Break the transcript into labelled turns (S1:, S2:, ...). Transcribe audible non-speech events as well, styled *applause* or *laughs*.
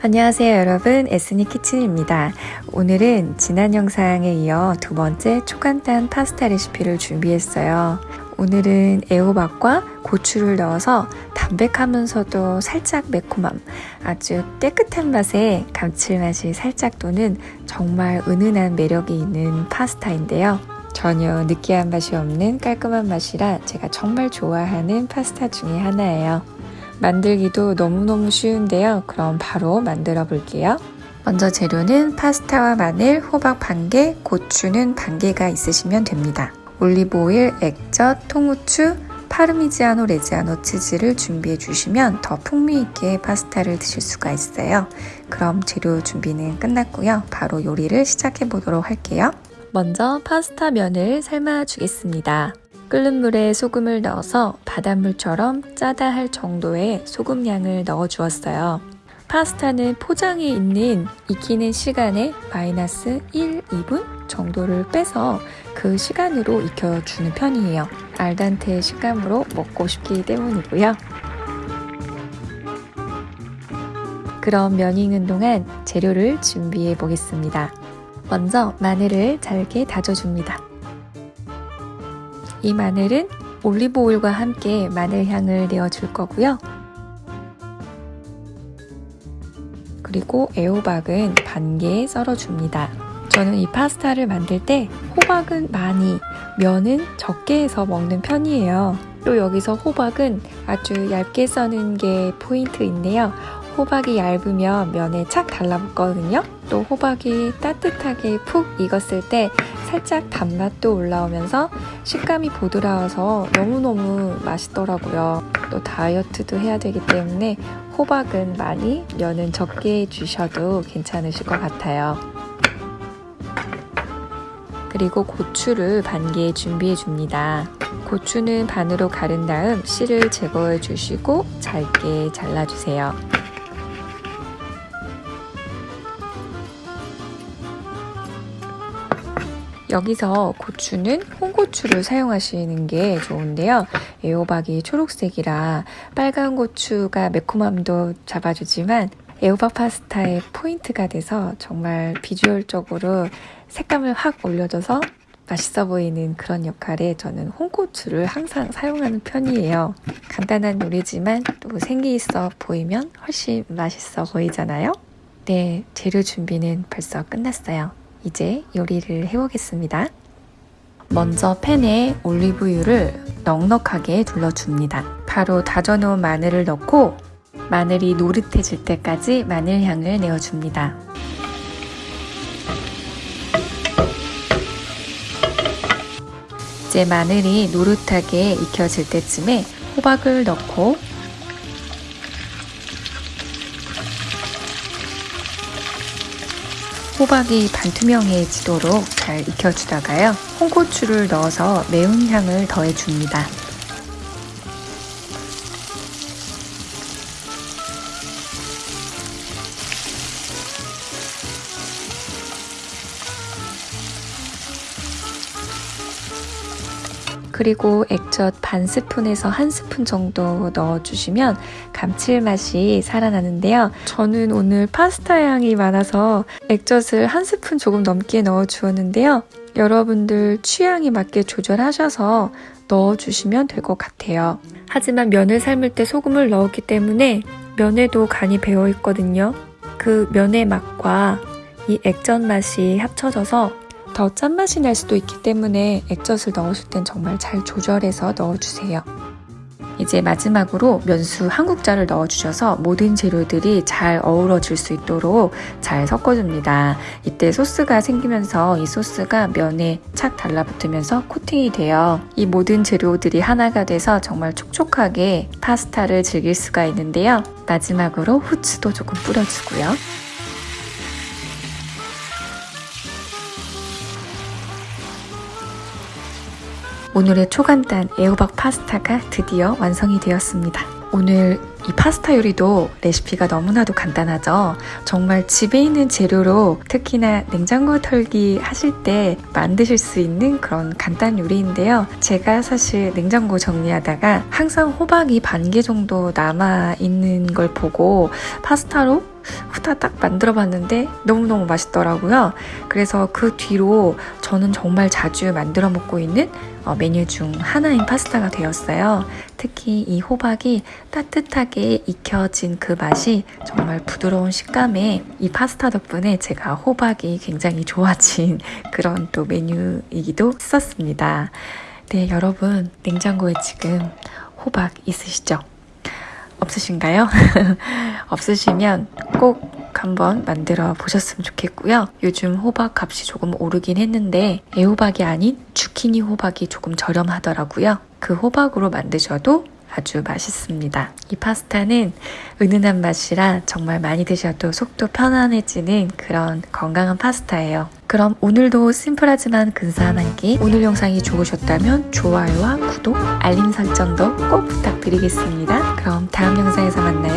S1: 안녕하세요 여러분. 에스니 키친입니다. 오늘은 지난 영상에 이어 두 번째 초간단 파스타 레시피를 준비했어요. 오늘은 애호박과 고추를 넣어서 담백하면서도 살짝 매콤함 아주 깨끗한 맛에 감칠맛이 살짝 도는 정말 은은한 매력이 있는 파스타인데요 전혀 느끼한 맛이 없는 깔끔한 맛이라 제가 정말 좋아하는 파스타 중에 하나예요 만들기도 너무너무 쉬운데요. 그럼 바로 만들어 볼게요. 먼저 재료는 파스타와 마늘, 호박 반 개, 고추는 반 개가 있으시면 됩니다. 올리브 오일, 액젓, 통후추, 파르미지아노 레지아노 치즈를 준비해 주시면 더 풍미 있게 파스타를 드실 수가 있어요. 그럼 재료 준비는 끝났고요. 바로 요리를 시작해 보도록 할게요. 먼저 파스타 면을 삶아 주겠습니다. 끓는 물에 소금을 넣어서 바닷물처럼 짜다 할 정도의 소금량을 넣어 주었어요. 파스타는 포장에 있는 익히는 시간에 마이너스 1, 2분 정도를 빼서 그 시간으로 익혀주는 편이에요. 알단테 식감으로 먹고 싶기 때문이고요. 그럼 면 익는 동안 재료를 준비해 보겠습니다. 먼저 마늘을 잘게 다져줍니다. 이 마늘은 올리브 오일과 함께 마늘 향을 내어줄 거고요. 그리고 애호박은 반개 썰어줍니다. 저는 이 파스타를 만들 때 호박은 많이, 면은 적게 해서 먹는 편이에요. 또 여기서 호박은 아주 얇게 써는 게 포인트인데요. 호박이 얇으면 면에 착 달라붙거든요. 또 호박이 따뜻하게 푹 익었을 때 살짝 단맛도 올라오면서 식감이 부드러워서 너무너무 맛있더라고요. 또 다이어트도 해야 되기 때문에 호박은 많이, 면은 적게 주셔도 괜찮으실 것 같아요. 그리고 고추를 반개 준비해 줍니다. 고추는 반으로 가른 다음 씨를 제거해 주시고 잘게 잘라주세요. 여기서 고추는 홍고추를 사용하시는 게 좋은데요. 애호박이 초록색이라 빨간 고추가 매콤함도 잡아주지만 애호박 파스타의 포인트가 돼서 정말 비주얼적으로 색감을 확 올려줘서 맛있어 보이는 그런 역할에 저는 홍고추를 항상 사용하는 편이에요. 간단한 요리지만 또 생기 있어 보이면 훨씬 맛있어 보이잖아요. 네, 재료 준비는 벌써 끝났어요. 이제 요리를 해보겠습니다. 먼저 팬에 올리브유를 넉넉하게 둘러줍니다. 바로 다져놓은 마늘을 넣고 마늘이 노릇해질 때까지 마늘 향을 내어줍니다. 이제 마늘이 노릇하게 익혀질 때쯤에 호박을 넣고 호박이 반투명해지도록 잘 익혀주다가요. 홍고추를 넣어서 매운 향을 더해줍니다. 그리고 액젓 반 스푼에서 한 스푼 정도 넣어주시면 감칠맛이 살아나는데요. 저는 오늘 파스타 향이 많아서 액젓을 한 스푼 조금 넘게 넣어 주었는데요. 여러분들 취향에 맞게 조절하셔서 넣어주시면 될 것 같아요. 하지만 면을 삶을 때 소금을 넣었기 때문에 면에도 간이 배어 있거든요. 그 면의 맛과 이 액젓 맛이 합쳐져서 더 짠맛이 날 수도 있기 때문에 액젓을 넣으실 땐 정말 잘 조절해서 넣어주세요. 이제 마지막으로 면수 한 국자를 넣어주셔서 모든 재료들이 잘 어우러질 수 있도록 잘 섞어줍니다. 이때 소스가 생기면서 이 소스가 면에 착 달라붙으면서 코팅이 돼요. 이 모든 재료들이 하나가 돼서 정말 촉촉하게 파스타를 즐길 수가 있는데요. 마지막으로 후추도 조금 뿌려주고요. 오늘의 초간단 애호박 파스타가 드디어 완성이 되었습니다. 오늘 이 파스타 요리도 레시피가 너무나도 간단하죠. 정말 집에 있는 재료로 특히나 냉장고 털기 하실 때 만드실 수 있는 그런 간단 요리인데요. 제가 사실 냉장고 정리하다가 항상 호박이 반 개 정도 남아 있는 걸 보고 파스타로 후다닥 만들어 봤는데 너무너무 맛있더라고요. 그래서 그 뒤로 저는 정말 자주 만들어 먹고 있는 어, 메뉴 중 하나인 파스타가 되었어요. 특히 이 호박이 따뜻하게 익혀진 그 맛이 정말 부드러운 식감에 이 파스타 덕분에 제가 호박이 굉장히 좋아진 *laughs* 그런 또 메뉴이기도 했었습니다. 네, 여러분 냉장고에 지금 호박 있으시죠? 없으신가요? *laughs* 없으시면 꼭 한번 만들어 보셨으면 좋겠고요. 요즘 호박 값이 조금 오르긴 했는데 애호박이 아닌 주키니 호박이 조금 저렴하더라고요. 그 호박으로 만드셔도 아주 맛있습니다. 이 파스타는 은은한 맛이라 정말 많이 드셔도 속도 편안해지는 그런 건강한 파스타예요. 그럼 오늘도 심플하지만 근사한 한 끼. 오늘 영상이 좋으셨다면 좋아요와 구독, 알림 설정도 꼭 부탁드리겠습니다. 그럼 다음 영상에서 만나요.